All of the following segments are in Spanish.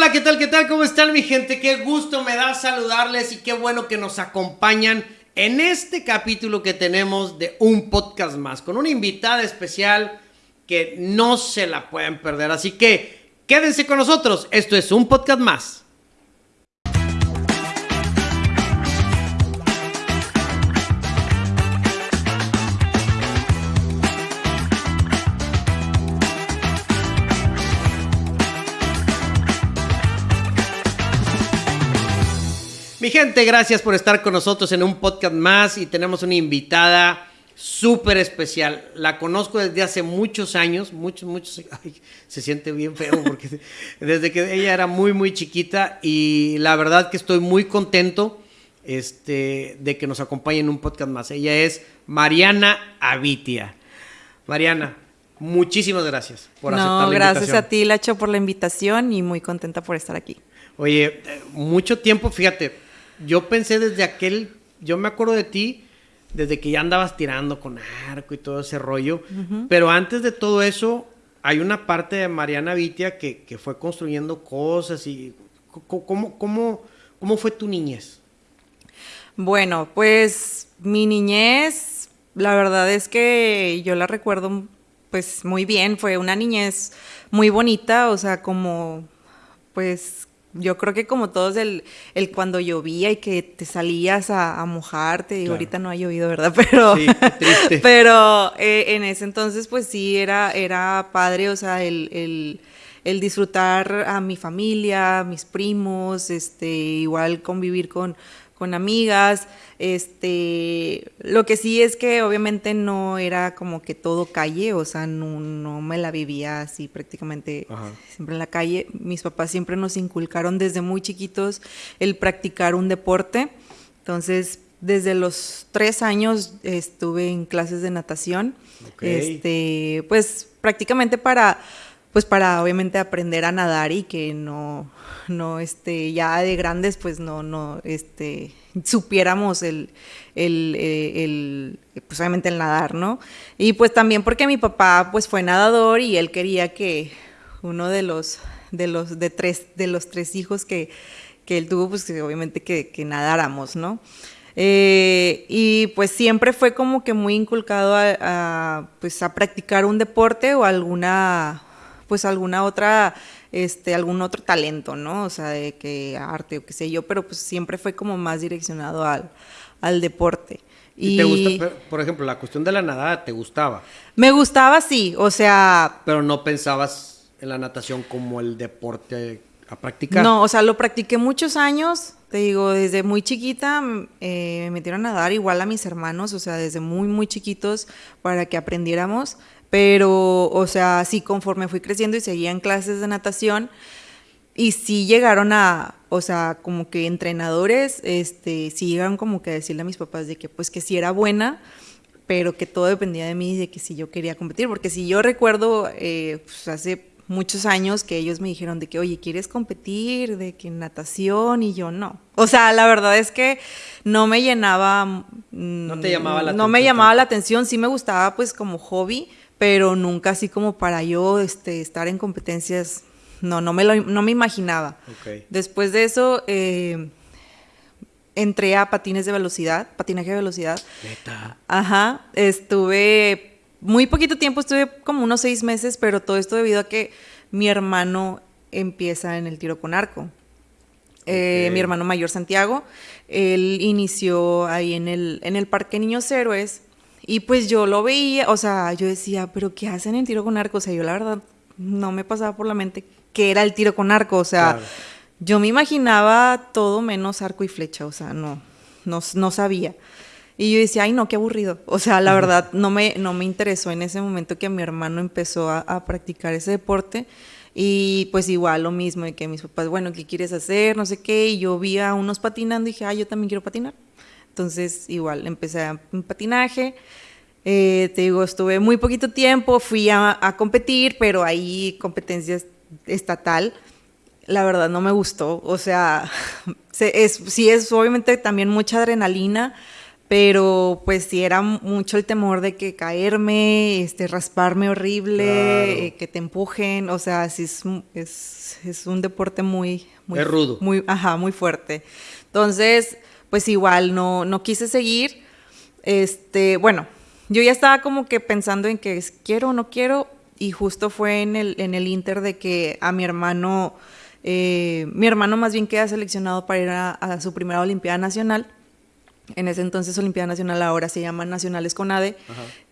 Hola, ¿qué tal? ¿Qué tal? ¿Cómo están mi gente? Qué gusto me da saludarles y qué bueno que nos acompañan en este capítulo que tenemos de un podcast más, con una invitada especial que no se la pueden perder. Así que quédense con nosotros, esto es un podcast más. Mi gente, gracias por estar con nosotros en un podcast más y tenemos una invitada súper especial. La conozco desde hace muchos años, muchos, muchos. Ay, se siente bien feo porque desde que ella era muy, muy chiquita y la verdad que estoy muy contento este, de que nos acompañe en un podcast más. Ella es Mariana Avitia. Mariana, muchísimas gracias por aceptar la gracias a ti, Lacho, por la invitación y muy contenta por estar aquí. Oye, mucho tiempo, fíjate, yo pensé desde aquel, yo me acuerdo de ti desde que ya andabas tirando con arco y todo ese rollo, pero antes de todo eso hay una parte de Mariana Vitia que, fue construyendo cosas y ¿cómo, cómo, cómo fue tu niñez? Bueno, pues mi niñez, la verdad es que yo la recuerdo pues muy bien, fue una niñez muy bonita, o sea, como pues yo creo que como todos, el, el cuando llovía y que te salías a, mojarte, y ahorita no ha llovido, ¿verdad? Pero, pero eh, en ese entonces, pues sí, era, era padre, o sea, el, el disfrutar a mi familia, mis primos, este, igual convivir con, con amigas. Este, lo que sí es que obviamente no era como que todo calle, o sea, no, me la vivía así prácticamente siempre en la calle. Mis papás siempre nos inculcaron desde muy chiquitos el practicar un deporte. Entonces, desde los tres años estuve en clases de natación. Este, pues prácticamente para pues para obviamente aprender a nadar y que no, no, este, ya de grandes, pues no, no, este, supiéramos el, el, eh, el, pues obviamente el nadar, ¿no? Y pues también porque mi papá, pues fue nadador y él quería que uno de los, de los, de tres, de los tres hijos que, que él tuvo, pues obviamente que, que nadáramos, ¿no? Eh, y pues siempre fue como que muy inculcado a, pues a practicar un deporte o alguna pues alguna otra, este, algún otro talento, ¿no? O sea, de que arte o qué sé yo, pero pues siempre fue como más direccionado al, al deporte. ¿Y, te gusta, por ejemplo, la cuestión de la nadada, te gustaba? Me gustaba, sí, o sea... Pero no pensabas en la natación como el deporte a practicar. No, o sea, lo practiqué muchos años, te digo, desde muy chiquita eh, me metieron a nadar igual a mis hermanos, o sea, desde muy, muy chiquitos para que aprendiéramos. Pero, o sea, sí, conforme fui creciendo y seguía en clases de natación, y sí llegaron a, o sea, como que entrenadores, este, sí llegaron como que a decirle a mis papás de que pues que sí era buena, pero que todo dependía de mí, de que si yo quería competir, porque si yo recuerdo, eh, pues hace muchos años que ellos me dijeron de que, oye, ¿quieres competir? De que natación y yo no. O sea, la verdad es que no me llenaba... No te llamaba la no atención. No me llamaba la atención, sí me gustaba pues como hobby, pero nunca así como para yo este, estar en competencias, no, no me, lo, no me imaginaba. Después de eso, eh, entré a patines de velocidad, patinaje de velocidad. Neta. Ajá, estuve muy poquito tiempo, estuve como unos seis meses, pero todo esto debido a que mi hermano empieza en el tiro con arco. Eh, mi hermano mayor Santiago, él inició ahí en el, en el Parque Niños Héroes y pues yo lo veía, o sea, yo decía, pero ¿qué hacen en tiro con arco? O sea, yo la verdad no me pasaba por la mente qué era el tiro con arco, o sea, yo me imaginaba todo menos arco y flecha, o sea, no, no, no sabía. Y yo decía, ay, no, qué aburrido. O sea, la verdad, no me, no me interesó en ese momento que mi hermano empezó a, a, practicar ese deporte. Y pues igual lo mismo, de que mis papás, bueno, ¿qué quieres hacer? No sé qué. Y yo vi a unos patinando y dije, ay, yo también quiero patinar. Entonces, igual, empecé en patinaje. Eh, te digo, estuve muy poquito tiempo, fui a, competir, pero ahí competencias estatal. La verdad no me gustó. O sea, es, sí es obviamente también mucha adrenalina, pero pues sí era mucho el temor de que caerme, este, rasparme horrible, eh, que te empujen, o sea, sí es, es, es un deporte muy, muy... Es rudo. Muy, ajá, muy fuerte. Entonces, pues igual no, no quise seguir, este, bueno, yo ya estaba como que pensando en que quiero o no quiero, y justo fue en el, en el inter de que a mi hermano, eh, mi hermano más bien queda seleccionado para ir a su primera Olimpiada Nacional, en ese entonces Olimpiada Nacional, ahora se llama Nacionales Conade.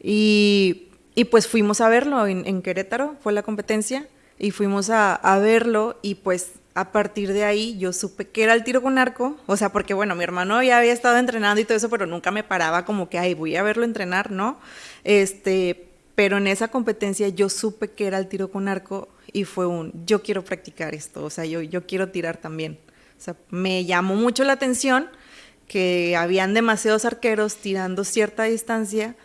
Y, y, pues fuimos a verlo en, Querétaro, fue la competencia, y fuimos a, a, verlo y pues a partir de ahí yo supe que era el tiro con arco, o sea, porque bueno, mi hermano ya había estado entrenando y todo eso, pero nunca me paraba como que, ay, voy a verlo entrenar, ¿no? Este, pero en esa competencia yo supe que era el tiro con arco y fue un, yo quiero practicar esto, o sea, yo, yo quiero tirar también. O sea, me llamó mucho la atención que habían demasiados arqueros tirando cierta distancia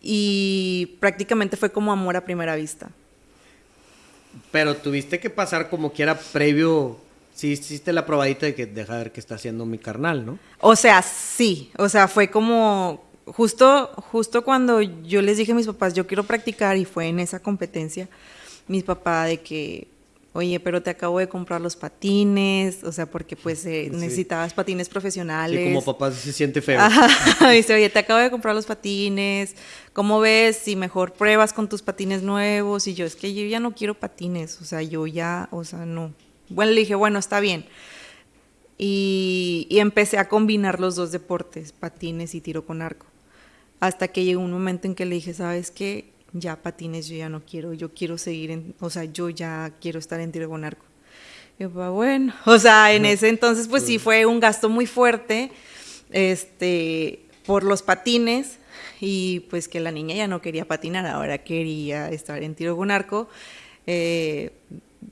y prácticamente fue como amor a primera vista. Pero tuviste que pasar como que era previo, sí hiciste la probadita de que deja ver qué está haciendo mi carnal, ¿no? O sea, sí, o sea, fue como justo justo cuando yo les dije a mis papás, yo quiero practicar y fue en esa competencia, mis papás de que oye, pero te acabo de comprar los patines, o sea, porque pues eh, necesitabas patines profesionales. Y como papá se siente feo. dice, oye, te acabo de comprar los patines, ¿cómo ves si mejor pruebas con tus patines nuevos? Y yo, es que yo ya no quiero patines, o sea, yo ya, o sea, no. Bueno, le dije, bueno, está bien. Y, y empecé a combinar los dos deportes, patines y tiro con arco. Hasta que llegó un momento en que le dije, ¿sabes qué? Ya patines yo ya no quiero, yo quiero seguir en, o sea, yo ya quiero estar en tiro con arco. Y pues, bueno, o sea, en ese entonces pues sí fue un gasto muy fuerte, este, por los patines y pues que la niña ya no quería patinar, ahora quería estar en tiro con arco. Eh,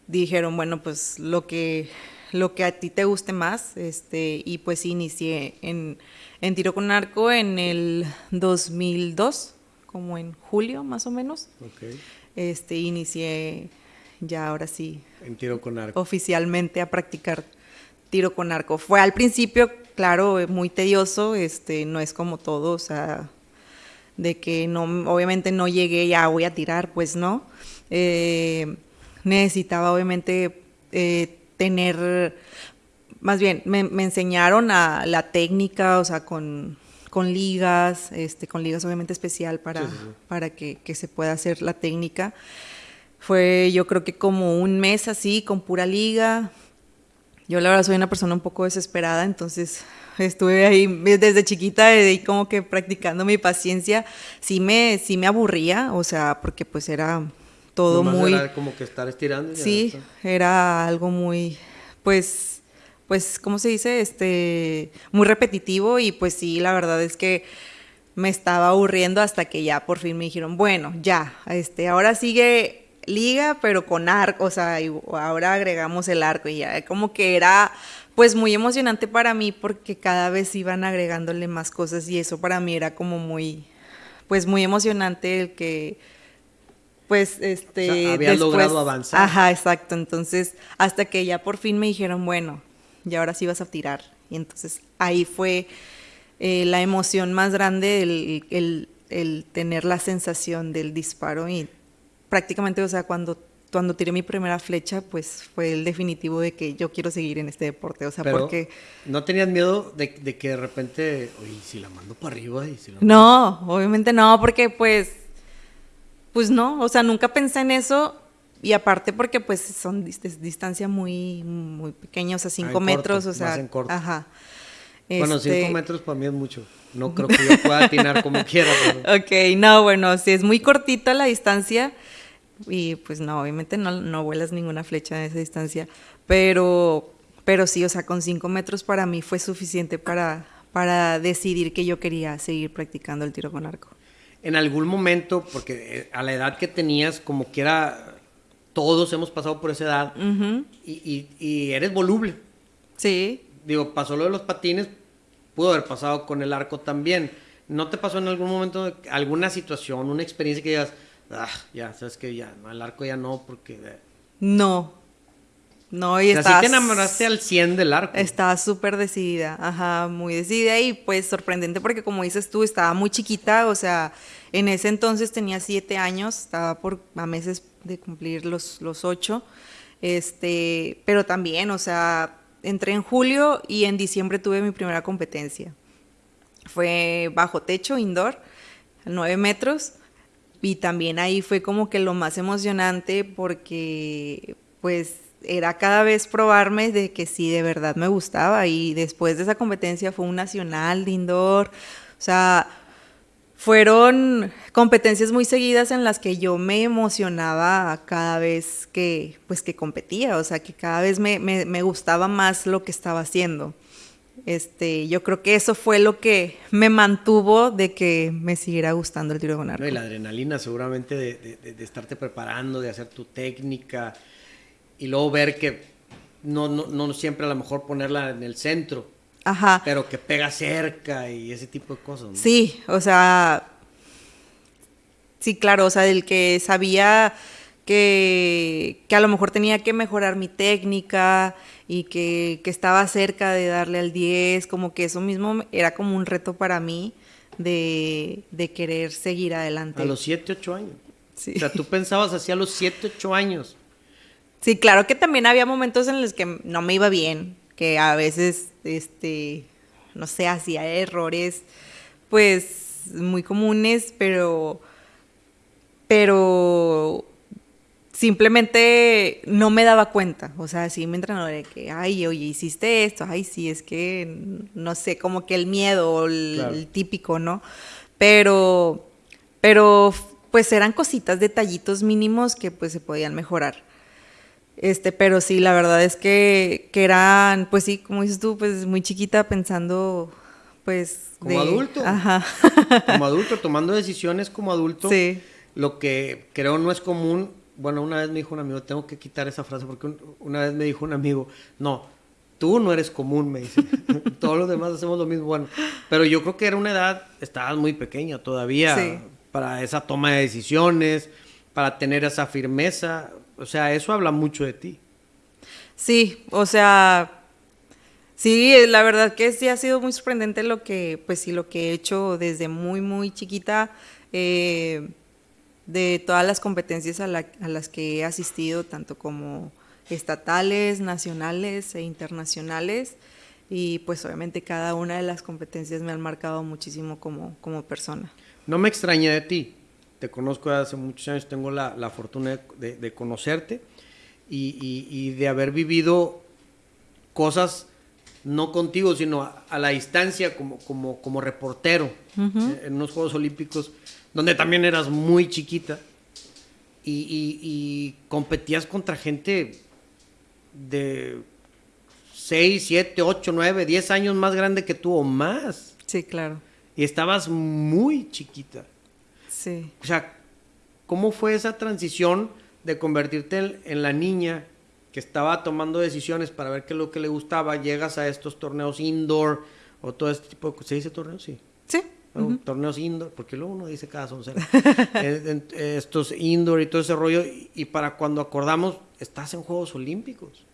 dijeron, bueno, pues lo que, lo que a ti te guste más, este, y pues inicié en, en tiro con arco en el 2002 como en julio más o menos. Este, inicié ya ahora sí. En tiro con arco. Oficialmente a practicar tiro con arco. Fue al principio, claro, muy tedioso, este, no es como todo, o sea, de que no, obviamente no llegué, ya voy a tirar, pues no. Eh, necesitaba obviamente eh, tener, más bien, me, me enseñaron a la técnica, o sea, con con ligas, este, con ligas obviamente especial para, para que, se pueda hacer la técnica. Fue yo creo que como un mes así, con pura liga. Yo la verdad soy una persona un poco desesperada, entonces estuve ahí desde chiquita, ahí como que practicando mi paciencia. Sí me, sí me aburría, o sea, porque pues era todo muy... Era como que estar estirando. Sí, era algo muy, pues pues, ¿cómo se dice? Este, muy repetitivo y pues sí, la verdad es que me estaba aburriendo hasta que ya por fin me dijeron, bueno, ya, este, ahora sigue liga, pero con arco, o sea, ahora agregamos el arco y ya, como que era pues muy emocionante para mí porque cada vez iban agregándole más cosas y eso para mí era como muy, pues muy emocionante el que pues este había logrado avanzar. Ajá, exacto. Entonces, hasta que ya por fin me dijeron, bueno, y ahora sí vas a tirar. Y entonces ahí fue eh, la emoción más grande, el, el, tener la sensación del disparo. Y prácticamente, o sea, cuando, cuando tiré mi primera flecha, pues fue el definitivo de que yo quiero seguir en este deporte, o sea, porque... ¿No tenías miedo de, que de repente, oye, si la mando para arriba y si No, obviamente no, porque pues, pues no, o sea, nunca pensé en eso y aparte porque pues son distancia muy, muy pequeña, o sea, 5 ah, metros, o sea, ajá. Bueno, 5 este metros para mí es mucho. No creo que yo pueda atinar como quiera. Ok, no, bueno, si es muy cortita la distancia y pues no, obviamente no, no vuelas ninguna flecha de esa distancia, pero, pero sí, o sea, con 5 metros para mí fue suficiente para, para decidir que yo quería seguir practicando el tiro con arco. En algún momento, porque eh, a la edad que tenías, como que era todos hemos pasado por esa edad y, eres voluble. Sí. Digo, pasó lo de los patines, pudo haber pasado con el arco también. ¿No te pasó en algún momento alguna situación, una experiencia que digas, ah, ya, sabes que ya, el arco ya no, porque... No. No, y o sea, sí te enamoraste al 100 del arco. Estaba súper decidida, ajá, muy decidida y pues sorprendente porque como dices tú, estaba muy chiquita, o sea, en ese entonces tenía siete años, estaba por a meses de cumplir los, los ocho, este, pero también, o sea, entré en julio y en diciembre tuve mi primera competencia. Fue bajo techo, indoor, nueve metros, y también ahí fue como que lo más emocionante porque pues era cada vez probarme de que sí, de verdad me gustaba. Y después de esa competencia fue un nacional de indoor. O sea, fueron competencias muy seguidas en las que yo me emocionaba cada vez que, pues, que competía. O sea, que cada vez me, me, gustaba más lo que estaba haciendo. Este, yo creo que eso fue lo que me mantuvo de que me siguiera gustando el tiro con arco. y la adrenalina seguramente de, de, de estarte preparando, de hacer tu técnica, y luego ver que no, no, no siempre a lo mejor ponerla en el centro. Ajá. Pero que pega cerca y ese tipo de cosas. Sí, o sea, sí, claro, o sea, del que sabía que, que, a lo mejor tenía que mejorar mi técnica y que, que, estaba cerca de darle al 10, como que eso mismo era como un reto para mí de, de querer seguir adelante. A los 7, 8 años. Sí. O sea, tú pensabas así a los 7, 8 años. Sí, claro que también había momentos en los que no me iba bien, que a veces, este, no sé, hacía errores, pues, muy comunes, pero, pero simplemente no me daba cuenta. O sea, sí me entrenador de que, ay, oye, hiciste esto, ay, sí, es que, no sé, como que el miedo, el, el típico, ¿no? Pero, pero, pues eran cositas, detallitos mínimos que pues se podían mejorar. Este, pero sí, la verdad es que, que eran, pues sí, como dices tú, pues muy chiquita pensando, pues... Como adulto. Ajá. Como adulto, tomando decisiones como adulto. Sí. Lo que creo no es común, bueno, una vez me dijo un amigo, tengo que quitar esa frase porque una vez me dijo un amigo, no, tú no eres común, me dice. Todos los demás hacemos lo mismo. Bueno, pero yo creo que era una edad, estabas muy pequeña todavía para esa toma de decisiones, para tener esa firmeza. O sea, eso habla mucho de ti. Sí, o sea, sí, la verdad que sí ha sido muy sorprendente lo que, pues sí, lo que he hecho desde muy, muy chiquita, eh, de todas las competencias a, las que he asistido, tanto como estatales, nacionales e internacionales. Y pues obviamente cada una de las competencias me han marcado muchísimo como, como persona. No me extraña de ti, te conozco desde hace muchos años, tengo la, la fortuna de, de conocerte y, y, y, de haber vivido cosas no contigo, sino a, a la distancia como, como, como reportero uh -huh. en unos Juegos Olímpicos, donde también eras muy chiquita y, y competías contra gente de 6, 7, 8, 9, 10 años más grande que tú o más. Sí, claro. Y estabas muy chiquita. Sí. O sea, ¿cómo fue esa transición de convertirte en, en, la niña que estaba tomando decisiones para ver qué es lo que le gustaba? Llegas a estos torneos indoor o todo este tipo de... ¿Se dice torneos? Sí. Sí. Uh -huh. Torneos indoor, porque luego uno dice cada soncera. estos indoor y todo ese rollo. Y, y, para cuando acordamos, estás en Juegos Olímpicos.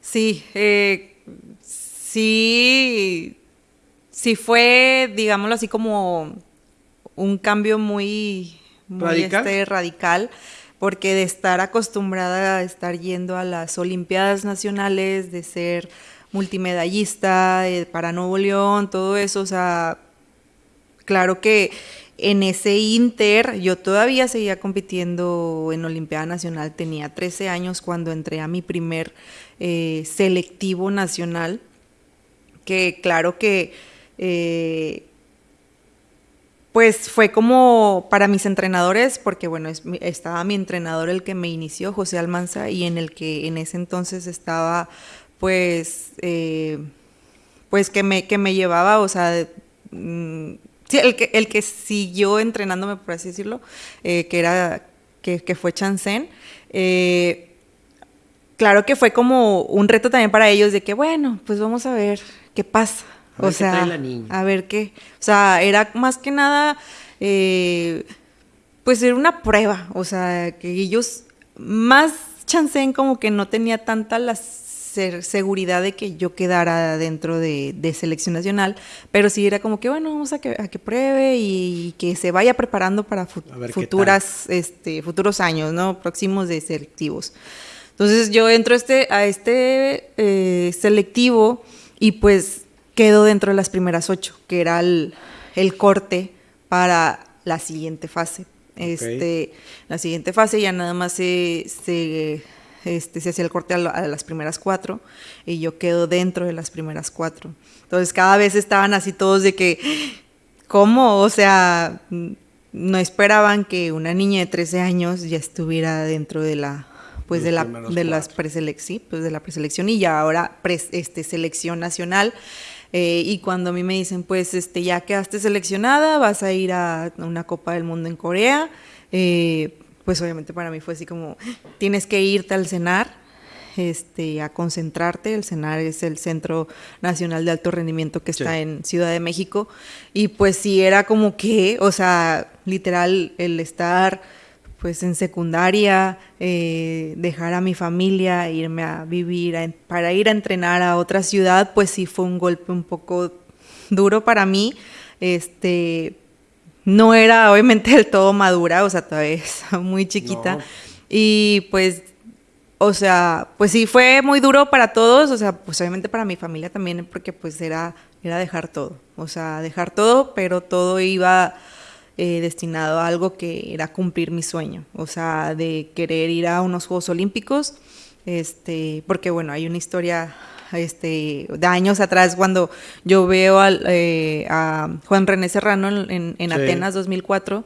Sí, eh, sí, sí fue, digámoslo así, como un cambio muy, muy ¿Radical? Este, radical, porque de estar acostumbrada a estar yendo a las Olimpiadas Nacionales, de ser multimedallista eh, para Nuevo León, todo eso, o sea, claro que en ese inter yo todavía seguía compitiendo en Olimpiada Nacional, tenía 13 años cuando entré a mi primer eh, selectivo nacional, que claro que... Eh, pues fue como para mis entrenadores, porque bueno, es, estaba mi entrenador el que me inició, José Almanza, y en el que en ese entonces estaba, pues, eh, pues que me, que me llevaba, o sea, mm, el que, el que siguió entrenándome, por así decirlo, eh, que era, que, que fue Chansen. Eh, claro que fue como un reto también para ellos de que, bueno, pues vamos a ver qué pasa. A ver o sea, qué trae la niña. a ver qué. O sea, era más que nada, eh, pues era una prueba. O sea, que ellos, más chance en como que no tenía tanta la seguridad de que yo quedara dentro de, selección nacional, pero sí era como que, bueno, vamos a que, a que pruebe y, que se vaya preparando para futuras, este, futuros años, ¿no? Próximos de selectivos. Entonces yo entro este, a este eh, selectivo y pues quedo dentro de las primeras ocho, que era el, corte para la siguiente fase. Este, la siguiente fase ya nada más se, se, este, se hacía el corte a, las primeras cuatro y yo quedo dentro de las primeras cuatro. Entonces cada vez estaban así todos de que, ¿cómo? O sea, no esperaban que una niña de 13 años ya estuviera dentro de la pues de la de las preselección, pues de la preselección y ya ahora este selección nacional. Eh, y cuando a mí me dicen, pues este ya quedaste seleccionada, vas a ir a una Copa del Mundo en Corea, eh, pues obviamente para mí fue así como, tienes que irte al CENAR, este, a concentrarte. El CENAR es el Centro Nacional de Alto Rendimiento que está en Ciudad de México. Y pues sí, era como que, o sea, literal, el estar pues en secundaria, eh, dejar a mi familia, irme a vivir, para ir a entrenar a otra ciudad, pues sí fue un golpe un poco duro para mí. Este, no era obviamente del todo madura, o sea, todavía estaba muy chiquita. Y pues, o sea, pues sí fue muy duro para todos, o sea, pues obviamente para mi familia también, porque pues era, era dejar todo, o sea, dejar todo, pero todo iba eh, destinado a algo que era cumplir mi sueño, o sea, de querer ir a unos Juegos Olímpicos, este, porque bueno, hay una historia este, de años atrás cuando yo veo eh, a Juan René Serrano en, Atenas 2004.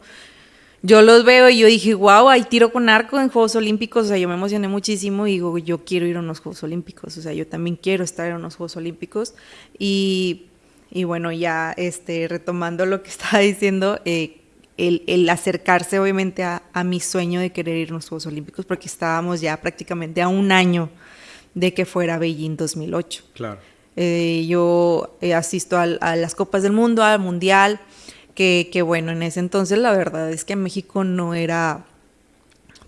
Yo los veo y yo dije, wow, hay tiro con arco en Juegos Olímpicos. O sea, yo me emocioné muchísimo y digo, yo quiero ir a unos Juegos Olímpicos. O sea, yo también quiero estar en unos Juegos Olímpicos. Y, y bueno, ya este, retomando lo que estaba diciendo, eh, el, acercarse obviamente a, mi sueño de querer ir a los Juegos Olímpicos, porque estábamos ya prácticamente a un año de que fuera Beijing 2008. Claro. Eh, yo eh, asisto a, las Copas del Mundo, al Mundial, que, que, bueno, en ese entonces la verdad es que México no era,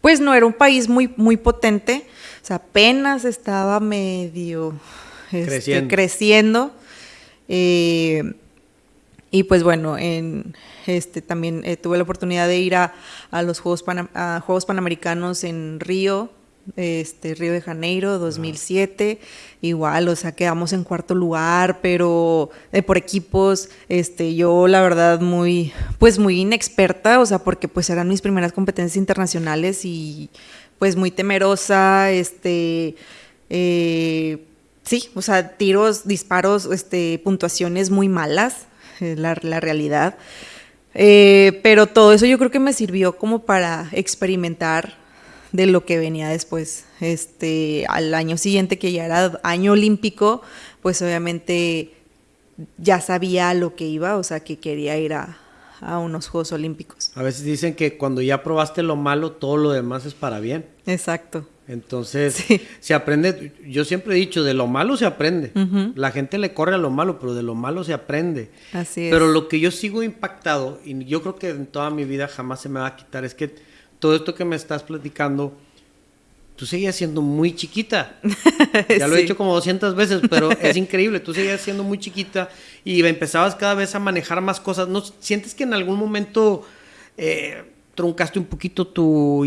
pues no era un país muy, muy potente, o sea, apenas estaba medio este, creciendo. creciendo eh, y pues bueno, en, este, también eh, tuve la oportunidad de ir a, los Juegos, Juegos Panamericanos en Río, este, Río de Janeiro, 2007. Igual, o sea, quedamos en cuarto lugar, pero eh, por equipos, este, yo la verdad muy, pues muy inexperta, o sea, porque pues eran mis primeras competencias internacionales y pues muy temerosa, este, eh, sí, o sea, tiros, disparos, este, puntuaciones muy malas, la, la realidad. Eh, pero todo eso yo creo que me sirvió como para experimentar de lo que venía después. Este, al año siguiente, que ya era año olímpico, pues obviamente ya sabía a lo que iba, o sea, que quería ir a, a unos Juegos Olímpicos. A veces dicen que cuando ya probaste lo malo, todo lo demás es para bien. Exacto. Entonces, se aprende, yo siempre he dicho, de lo malo se aprende. La gente le corre a lo malo, pero de lo malo se aprende. Así es. Pero lo que yo sigo impactado, y yo creo que en toda mi vida jamás se me va a quitar, es que todo esto que me estás platicando, tú seguías siendo muy chiquita. Ya lo he dicho como 200 veces, pero es increíble. Tú seguías siendo muy chiquita y empezabas cada vez a manejar más cosas. ¿No sientes que en algún momento eh, truncaste un poquito tu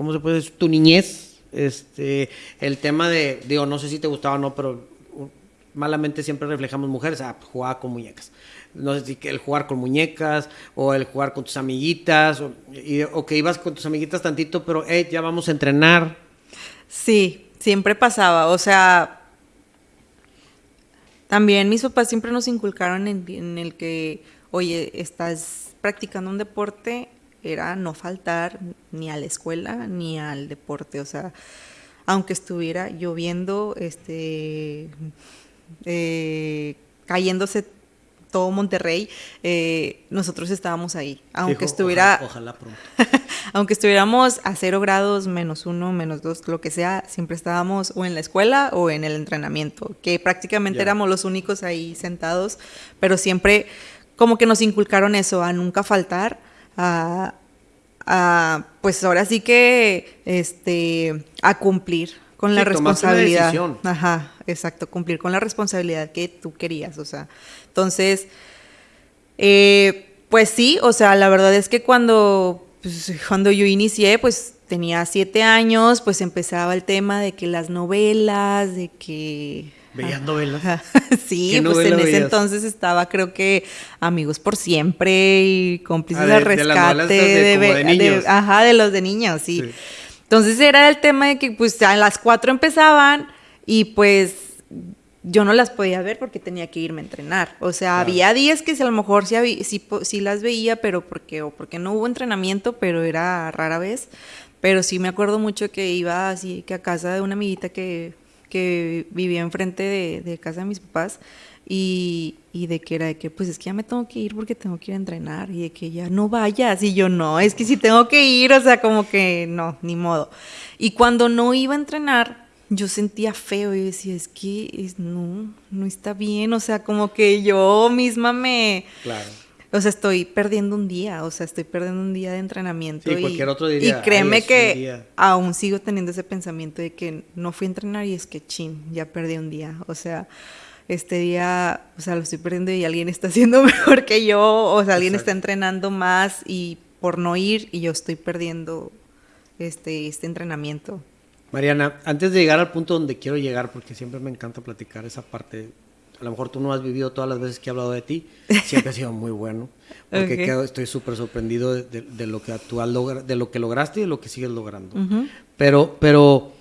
¿cómo se puede decir? Tu niñez, este, el tema de, digo, no sé si te gustaba o no, pero malamente siempre reflejamos mujeres, ah, pues, jugaba con muñecas. No sé si el jugar con muñecas o el jugar con tus amiguitas, o, que ibas con tus amiguitas tantito, pero hey, ya vamos a entrenar. Sí, siempre pasaba, o sea, también mis papás siempre nos inculcaron en el que, oye, estás practicando un deporte, era no faltar ni a la escuela ni al deporte, o sea, aunque estuviera lloviendo, este, eh, cayéndose todo Monterrey, eh, nosotros estábamos ahí, aunque estuviera, ojalá, pronto. aunque estuviéramos a cero grados, menos uno, menos dos, lo que sea, siempre estábamos o en la escuela o en el entrenamiento, que prácticamente éramos los únicos ahí sentados, pero siempre como que nos inculcaron eso, a nunca faltar, a, a, pues ahora sí que, este, a cumplir con la responsabilidad. Ajá, exacto, cumplir con la responsabilidad que tú querías, o sea, entonces, eh, pues sí, o sea, la verdad es que cuando, pues, cuando yo inicié, pues tenía siete años, pues empezaba el tema de que las novelas, de que... ¿Veías novelas? sí, pues en ese entonces estaba creo que Amigos por Siempre y Cómplices ah, de, Rescate. De, niños. ajá, de los de niños, sí. Entonces era el tema de que pues a las cuatro empezaban y pues yo no las podía ver porque tenía que irme a entrenar. O sea, había días que a lo mejor sí, sí, las veía, pero porque, o porque no hubo entrenamiento, pero era rara vez. Pero sí me acuerdo mucho que iba así que a casa de una amiguita que, que vivía enfrente de, casa de mis papás y, y, de que era de que pues es que ya me tengo que ir porque tengo que ir a entrenar y de que ya no vayas y yo no, es que si tengo que ir, o sea, como que no, ni modo. Y cuando no iba a entrenar, yo sentía feo y decía, es que es, no, no está bien, o sea, como que yo misma me... Claro. O sea, estoy perdiendo un día, o sea, estoy perdiendo un día de entrenamiento. Sí, y, cualquier otro día. Y créeme que aún sigo teniendo ese pensamiento de que no fui a entrenar y es que chin, ya perdí un día. O sea, este día, o sea, lo estoy perdiendo y alguien está haciendo mejor que yo, o sea, alguien está entrenando más y por no ir y yo estoy perdiendo este, este entrenamiento. Mariana, antes de llegar al punto donde quiero llegar, porque siempre me encanta platicar esa parte, a lo mejor tú no has vivido todas las veces que he hablado de ti, siempre ha sido muy bueno, porque estoy súper sorprendido de, lo que tú has de lo que lograste y de lo que sigues logrando. Pero, pero,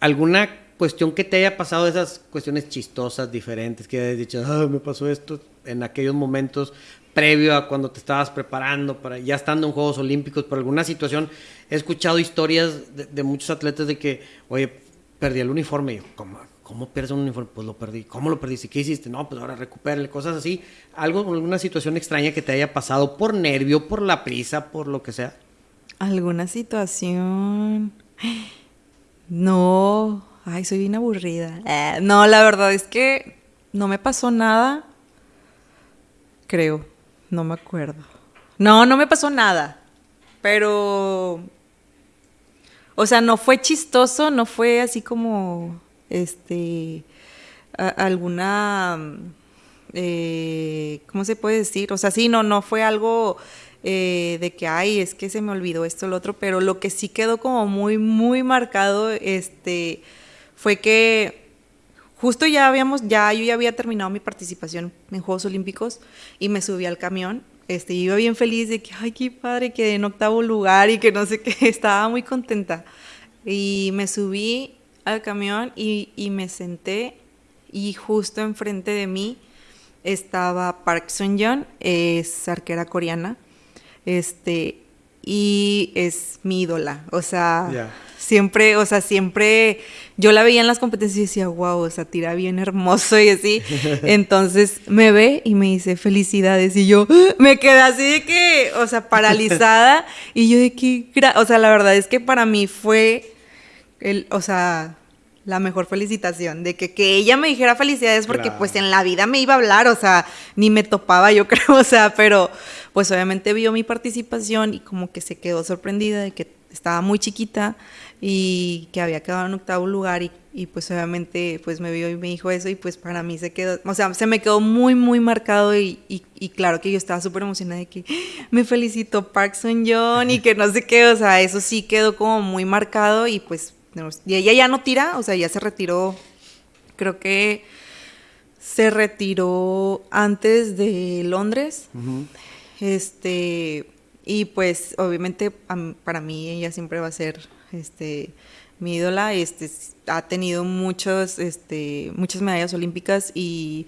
¿alguna cuestión que te haya pasado, esas cuestiones chistosas, diferentes, que hayas dicho, me pasó esto en aquellos momentos, previo a cuando te estabas preparando, para ya estando en Juegos Olímpicos, por alguna situación, he escuchado historias de, muchos atletas de que, oye, perdí el uniforme. Y yo, ¿cómo, ¿cómo pierdes un uniforme? Pues lo perdí. ¿Cómo lo perdiste? ¿Qué hiciste? No, pues ahora recupérale, cosas así. Algo, alguna situación extraña que te haya pasado por nervio, por la prisa, por lo que sea. ¿Alguna situación? No, ay, soy bien aburrida. Eh, no, la verdad es que no me pasó nada, creo. No me acuerdo. No, no me pasó nada. Pero. O sea, no fue chistoso, no fue así como. Este. alguna. Eh, ¿Cómo se puede decir? O sea, sí, no, no fue algo. Eh, de que, ay, es que se me olvidó esto, lo otro, pero lo que sí quedó como muy, muy marcado, este, fue que justo ya habíamos, ya yo ya había terminado mi participación en Juegos Olímpicos y me subí al camión. Este, iba bien feliz de que, ay, qué padre, quedé en octavo lugar y que no sé qué, estaba muy contenta. Y me subí al camión y, y me senté y justo enfrente de mí estaba Park Sun-yeon, es arquera coreana, este, y es mi ídola, o sea, siempre, o sea, siempre yo la veía en las competencias y decía, wow, o sea, tira bien hermoso y así. Entonces me ve y me dice, felicidades. Y yo me quedé así de que, o sea, paralizada. y yo de que, o sea, la verdad es que para mí fue, el, o sea, la mejor felicitación, de que, que ella me dijera felicidades porque pues en la vida me iba a hablar, o sea, ni me topaba yo creo, o sea, pero pues obviamente vio mi participación y como que se quedó sorprendida de que estaba muy chiquita y que había quedado en octavo lugar y, y, pues obviamente pues me vio y me dijo eso y pues para mí se quedó, o sea, se me quedó muy muy marcado y, y, claro que yo estaba súper emocionada de que me felicitó Parkson John y que no sé qué, o sea, eso sí quedó como muy marcado y pues y ella ya no tira, o sea, ya se retiró, creo que se retiró antes de Londres, este, y pues obviamente para mí ella siempre va a ser este, mi ídola, este, ha tenido muchos, este, muchas medallas olímpicas y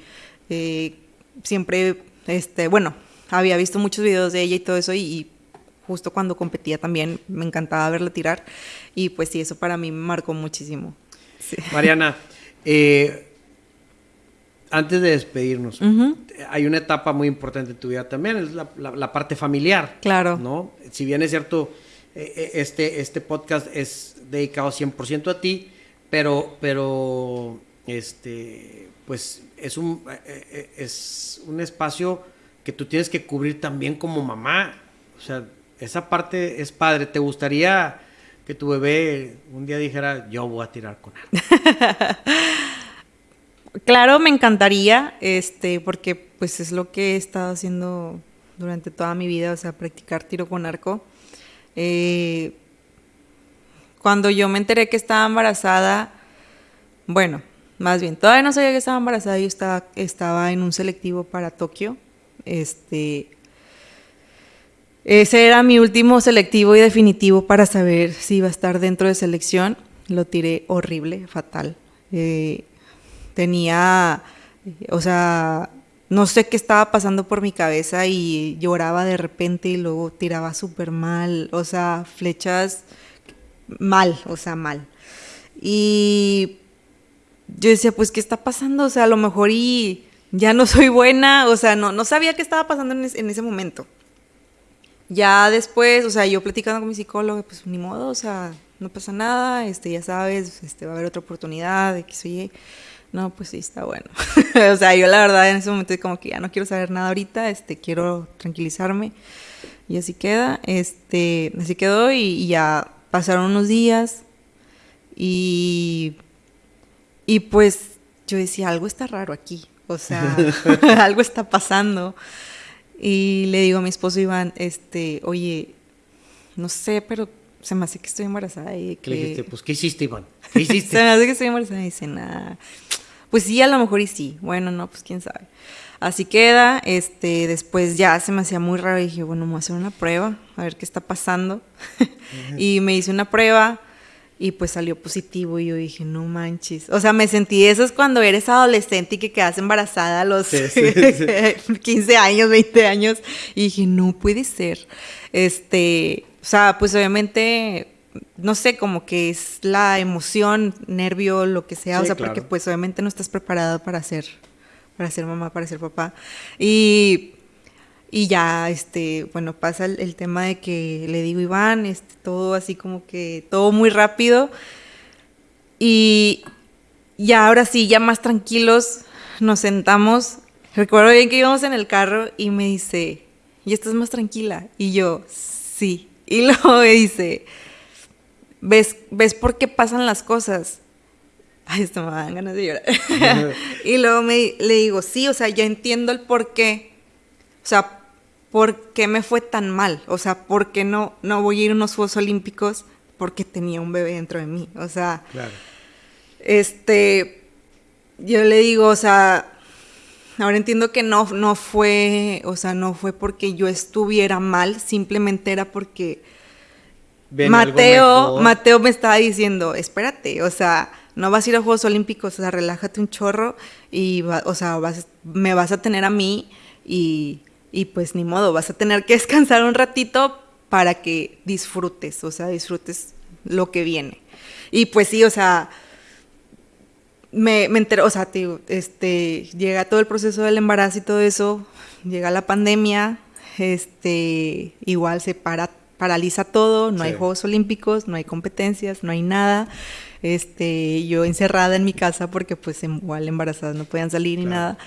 eh, siempre, este, bueno, había visto muchos videos de ella y todo eso y, justo cuando competía también me encantaba verla tirar y pues sí, eso para mí me marcó muchísimo. Mariana, eh, antes de despedirnos, hay una etapa muy importante en tu vida también, es la, la parte familiar. Claro. ¿no? Si bien es cierto, eh, eh, este, este podcast es dedicado 100% a ti, pero, pero este, pues es un, eh, es un espacio que tú tienes que cubrir también como mamá. O sea, esa parte es padre. ¿Te gustaría que tu bebé un día dijera, yo voy a tirar con él? claro, me encantaría, este, porque pues es lo que he estado haciendo durante toda mi vida, o sea, practicar tiro con arco. Eh, cuando yo me enteré que estaba embarazada, bueno, más bien, todavía no sabía que estaba embarazada, yo estaba, estaba en un selectivo para Tokio. Este, ese era mi último selectivo y definitivo para saber si iba a estar dentro de selección. Lo tiré horrible, fatal. Eh, tenía, o sea, no sé qué estaba pasando por mi cabeza y lloraba de repente y luego tiraba súper mal, o sea, flechas mal, o sea, mal. Y yo decía, pues, ¿qué está pasando? O sea, a lo mejor y ya no soy buena, o sea, no, no sabía qué estaba pasando en ese momento. Ya después, o sea, yo platicando con mi psicólogo, pues ni modo, o sea, no pasa nada, este, ya sabes, este, va a haber otra oportunidad, de que soy no, pues sí, está bueno. o sea, yo la verdad en ese momento como que ya no quiero saber nada ahorita, este, quiero tranquilizarme. Y así queda, este, así quedó y, ya pasaron unos días y, y pues yo decía, algo está raro aquí, o sea, algo está pasando. Y le digo a mi esposo Iván, este, oye, no sé, pero se me hace que estoy embarazada y que... Le dijiste, pues, ¿qué hiciste, Iván? ¿Qué hiciste? se me hace que estoy embarazada y dice, nada, pues sí, a lo mejor y sí. Bueno, no, pues quién sabe. Así queda, este, después ya se me hacía muy raro y dije, bueno, vamos a hacer una prueba, a ver qué está pasando. y me hice una prueba y pues salió positivo y yo dije, no manches. O sea, me sentí, eso es cuando eres adolescente y que quedas embarazada a los 15 años, 20 años. Y dije, no puede ser. Este, o sea, pues obviamente no sé, como que es la emoción, nervio, lo que sea, o sea, porque pues obviamente no estás preparado para ser, para ser mamá, para ser papá. Y, y ya, este, bueno, pasa el, tema de que le digo, Iván, este, todo así como que, todo muy rápido. Y ya ahora sí, ya más tranquilos, nos sentamos. Recuerdo bien que íbamos en el carro y me dice, ¿y estás más tranquila? Y yo, sí. Y luego me dice, ves, ves por qué pasan las cosas. Ay, esto me dan ganas de llorar. y luego me, le digo, sí, o sea, yo entiendo el por qué. O sea, ¿por qué me fue tan mal? O sea, ¿por qué no, no voy a ir a unos Juegos Olímpicos? Porque tenía un bebé dentro de mí. O sea, claro. este, yo le digo, o sea, ahora entiendo que no, no fue, o sea, no fue porque yo estuviera mal, simplemente era porque Mateo, Mateo me estaba diciendo, espérate, o sea, no vas a ir a Juegos Olímpicos, o sea, relájate un chorro y, o sea, me vas a tener a mí y, y pues ni modo, vas a tener que descansar un ratito para que disfrutes, o sea, disfrutes lo que viene. Y pues sí, o sea, me, me enteré, o sea, este, llega todo el proceso del embarazo y todo eso, llega la pandemia, este, igual se para paraliza todo, no hay Juegos Olímpicos, no hay competencias, no hay nada. Este, yo encerrada en mi casa porque pues em, igual embarazadas no podían salir ni nada.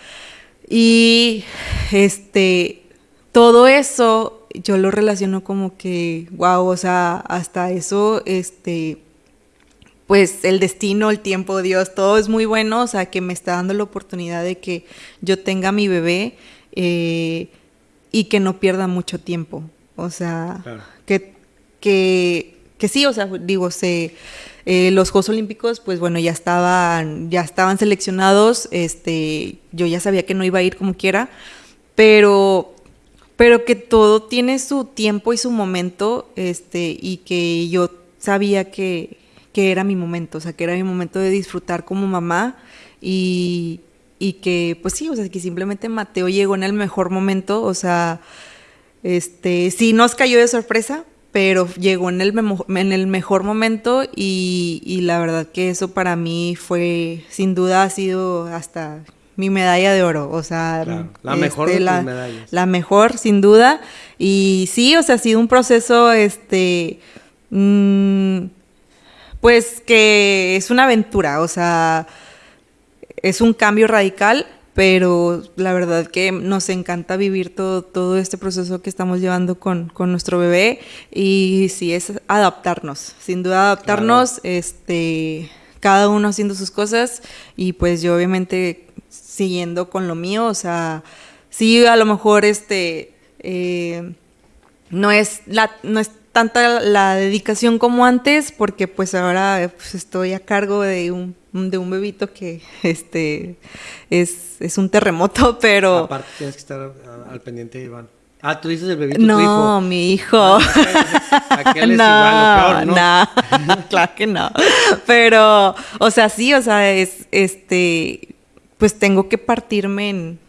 Y este, todo eso yo lo relaciono como que, wow, o sea, hasta eso, este, pues el destino, el tiempo, Dios, todo es muy bueno, o sea, que me está dando la oportunidad de que yo tenga mi bebé eh, y que no pierda mucho tiempo. O sea, que, que, sí, o sea, digo, se, eh, los Juegos Olímpicos, pues bueno, ya estaban, ya estaban seleccionados, este, yo ya sabía que no iba a ir como quiera, pero, pero que todo tiene su tiempo y su momento, este, y que yo sabía que, que era mi momento, o sea, que era mi momento de disfrutar como mamá y, y que, pues sí, o sea, que simplemente Mateo llegó en el mejor momento, o sea, este, sí nos cayó de sorpresa, pero llegó en el, en el mejor momento y, la verdad que eso para mí fue, sin duda ha sido hasta mi medalla de oro, o sea, la mejor este, de la, medallas. La mejor, sin duda. Y sí, o sea, ha sido un proceso, este, mm, pues que es una aventura, o sea, es un cambio radical, pero la verdad que nos encanta vivir todo, todo este proceso que estamos llevando con, con nuestro bebé y sí es adaptarnos, sin duda adaptarnos, este, cada uno haciendo sus cosas y pues yo obviamente siguiendo con lo mío, o sea, sí a lo mejor este, eh, no es la, no es tanta la dedicación como antes, porque pues ahora pues, estoy a cargo de un, de un bebito que este es, es un terremoto, pero... Aparte tienes que estar al pendiente, Iván. Ah, tú dices el bebito, no, tu hijo. mi hijo. Aquel es igual, ¿no? No, claro que no. Pero, o sea, sí, o sea, es, este, pues tengo que partirme en,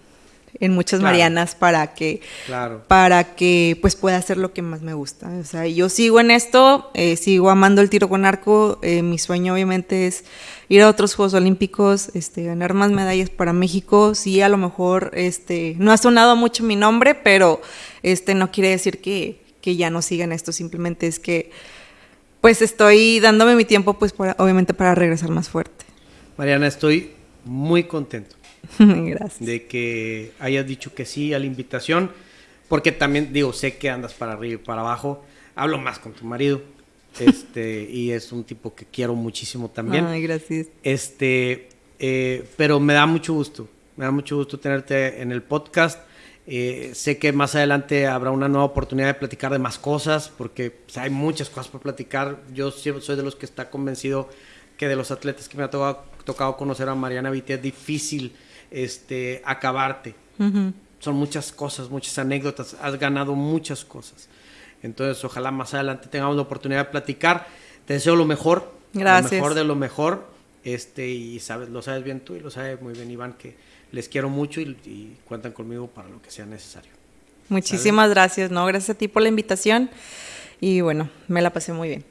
en muchas Claro. Marianas para que, Claro. para que pues pueda hacer lo que más me gusta. O sea, yo sigo en esto, eh, sigo amando el tiro con arco. eh, mi sueño obviamente es ir a otros Juegos Olímpicos, este, ganar más medallas para México. Sí, a lo mejor este, no ha sonado mucho mi nombre, pero este, no quiere decir que, que ya no sigan esto. Simplemente es que pues estoy dándome mi tiempo pues para- obviamente para regresar más fuerte. Mariana, estoy muy contento Gracias. de que hayas dicho que sí a la invitación, porque también digo, sé que andas para arriba y para abajo. Hablo más con tu marido, este, y es un tipo que quiero muchísimo también. Ay, gracias. Este, eh, pero me da mucho gusto, me da mucho gusto tenerte en el podcast. Eh, sé que más adelante habrá una nueva oportunidad de platicar de más cosas, porque pues, hay muchas cosas por platicar. Yo siempre soy de los que está convencido que de los atletas que me ha tocado, tocado conocer a Mariana Vitti es difícil este, acabarte. Son muchas cosas, muchas anécdotas, has ganado muchas cosas. Entonces, ojalá más adelante tengamos la oportunidad de platicar. Te deseo lo mejor, Gracias. lo mejor de lo mejor. Este, y sabes, lo sabes bien tú y lo sabe muy bien Iván, que les quiero mucho y, y cuentan conmigo para lo que sea necesario. Muchísimas gracias, ¿no? Gracias a ti por la invitación. Y bueno, me la pasé muy bien.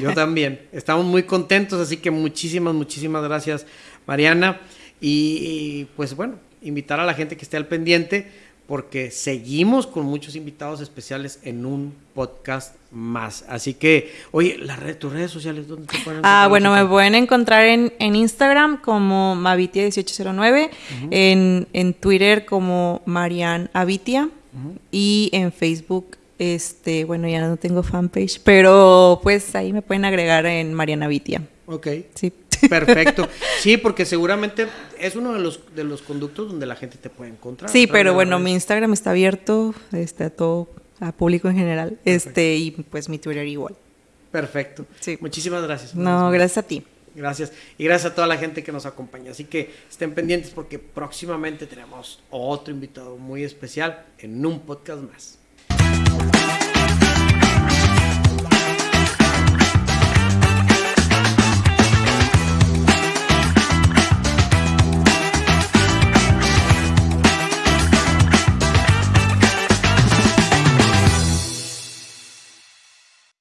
Yo también. Estamos muy contentos, así que muchísimas, muchísimas gracias, Mariana. Y, y, pues bueno, invitar a la gente que esté al pendiente, porque seguimos con muchos invitados especiales en un podcast más. Así que, oye, la red, tus redes sociales, ¿dónde te pueden Ah, encontrar, bueno, me pueden encontrar en, en Instagram como Mavitia1809, en, en Twitter como Marian Avitia y en Facebook, este, bueno, ya no tengo fanpage, pero pues ahí me pueden agregar en Mariana Avitia. Ok. Sí. Perfecto. Sí, porque seguramente es uno de los, de los conductos donde la gente te puede encontrar. Sí, pero bueno, mi. Instagram está abierto, este, a todo, a público en general, este, y pues mi Twitter igual. Perfecto. Sí. Muchísimas gracias. No, gracias a ti. Gracias. Y gracias a toda la gente que nos acompaña. Así que estén pendientes porque próximamente tenemos otro invitado muy especial en un podcast más.